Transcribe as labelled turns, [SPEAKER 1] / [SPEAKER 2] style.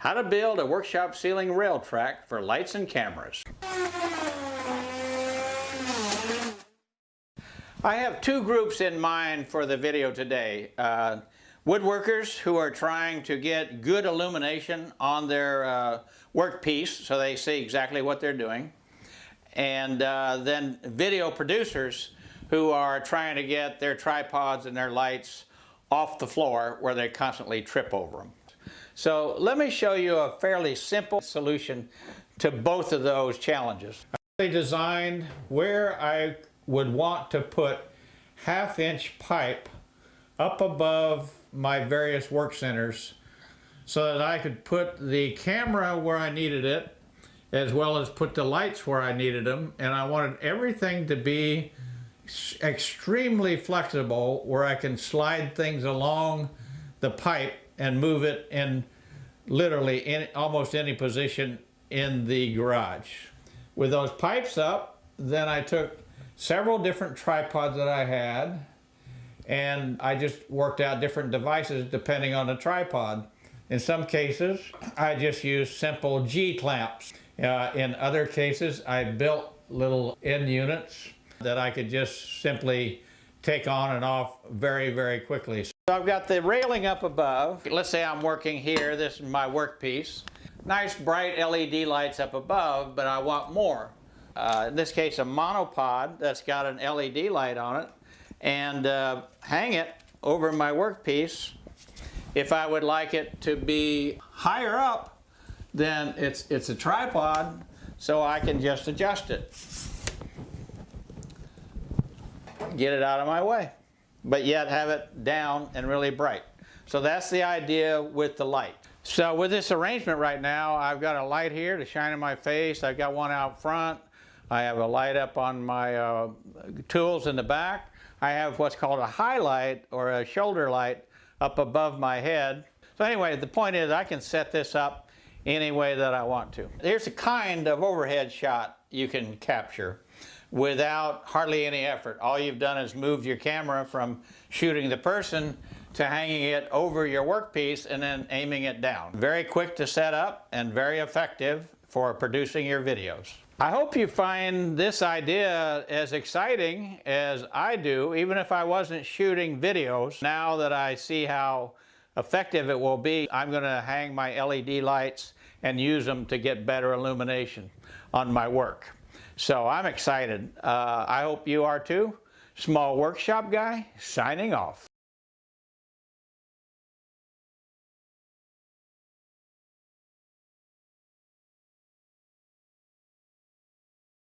[SPEAKER 1] how to build a workshop ceiling rail track for lights and cameras. I have two groups in mind for the video today. Uh, woodworkers who are trying to get good illumination on their uh, workpiece so they see exactly what they're doing. And uh, then video producers who are trying to get their tripods and their lights off the floor where they constantly trip over them. So let me show you a fairly simple solution to both of those challenges. I designed where I would want to put half inch pipe up above my various work centers so that I could put the camera where I needed it as well as put the lights where I needed them and I wanted everything to be extremely flexible where I can slide things along the pipe and move it in literally in almost any position in the garage. With those pipes up, then I took several different tripods that I had and I just worked out different devices depending on the tripod. In some cases, I just used simple G-clamps. Uh, in other cases, I built little end units that I could just simply take on and off very, very quickly. So I've got the railing up above. Let's say I'm working here. This is my workpiece. Nice bright LED lights up above, but I want more. Uh, in this case, a monopod that's got an LED light on it and uh, hang it over my workpiece. If I would like it to be higher up, then it's, it's a tripod, so I can just adjust it get it out of my way, but yet have it down and really bright. So that's the idea with the light. So with this arrangement right now, I've got a light here to shine in my face. I've got one out front. I have a light up on my uh, tools in the back. I have what's called a highlight or a shoulder light up above my head. So anyway, the point is I can set this up any way that I want to. There's a kind of overhead shot you can capture without hardly any effort. All you've done is moved your camera from shooting the person to hanging it over your workpiece and then aiming it down. Very quick to set up and very effective for producing your videos. I hope you find this idea as exciting as I do, even if I wasn't shooting videos. Now that I see how effective it will be, I'm going to hang my LED lights and use them to get better illumination on my work. So I'm excited. Uh, I hope you are too. Small Workshop Guy, signing off.